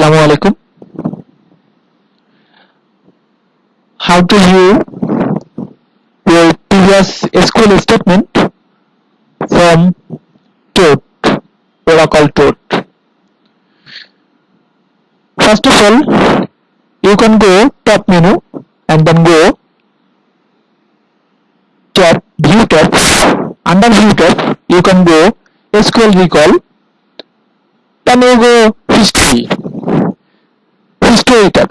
Assalamu alaikum. How to view your previous SQL statement from Toad, Oracle Toad. First of all, you can go top menu and then go tab view tab. Under view tab, you can go SQL recall. Then you go history. Tab.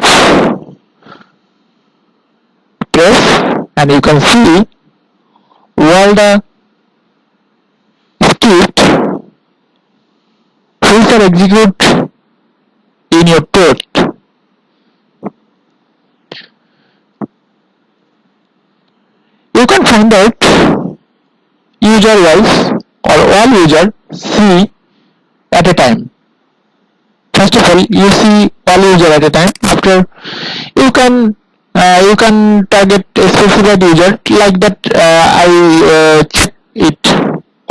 Press and you can see all the script which are execute in your port You can find out user wise or all user see at a time. First of all, you see all user at a time. After you can uh, you can target a specified user like that. Uh, I uh, check it,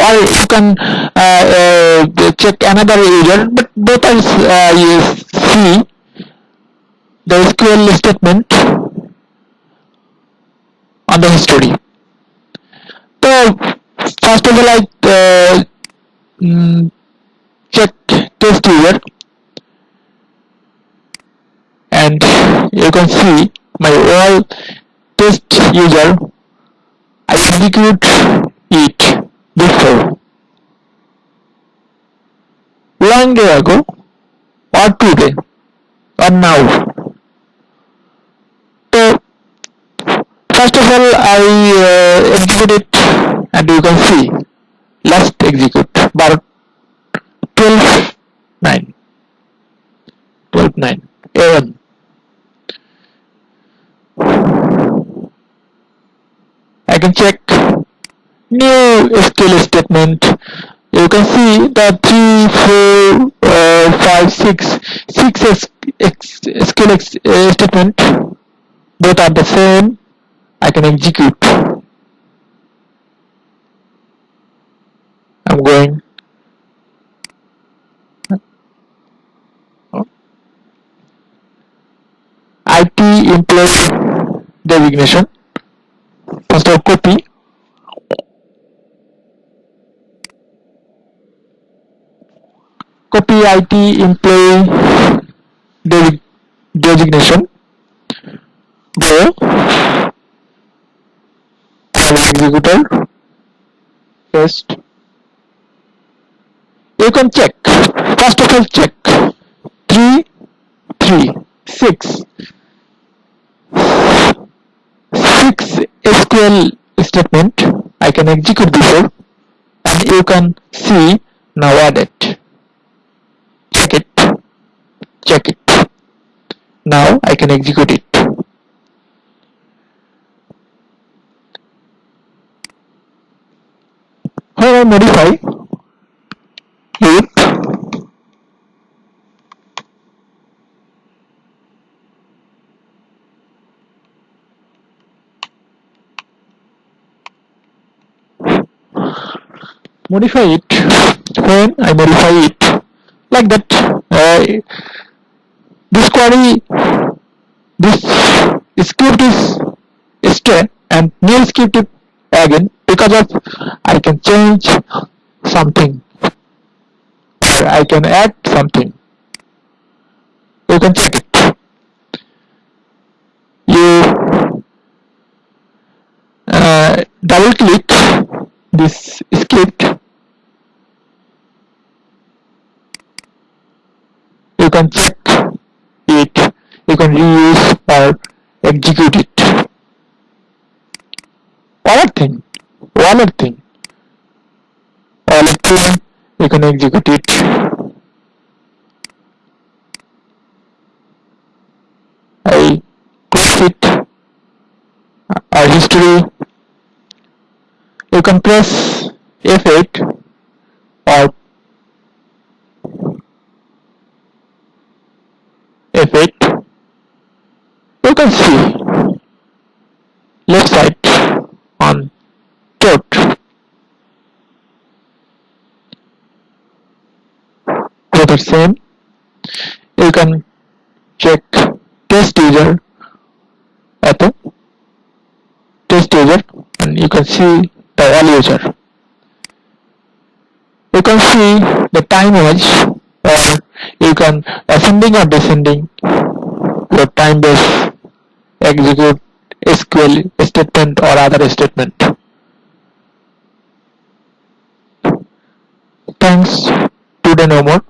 or you can uh, uh, check another user. But both are you see the SQL statement on the history. So first of all, I mm, check test user and you can see my all test user I execute it before. Long day ago or today or now. So first of all I uh, execute it and you can see last execute but 12 9 12 9 a1 I can check new SQL statement. You can see the 3 4 uh, 5 6 6 S X SQL uh, statement. Both are the same. I can execute. I'm going. IT employee designation of copy copy IT employee de designation. Go. Executor. Paste. You can check. First of all check. 3 3 6 6 Statement I can execute before and you can see now added. Check it. Check it. Now I can execute it. When I modify it modify it. When I modify it. Like that. Uh, this query this script is stray and new script again because of I can change something. Or I can add something. You can check it. You uh, double click this script you can check it. You can reuse or execute it. Wallet thing wallet thing. Wallet thing you can execute it. I close it. Our history. You can press F8 or F8 you can see left side on both are same. You can check test user at the test user and you can see the all user. You can see the time was or you can ascending or descending. Your time base execute SQL statement or other statement. Thanks. Today no more.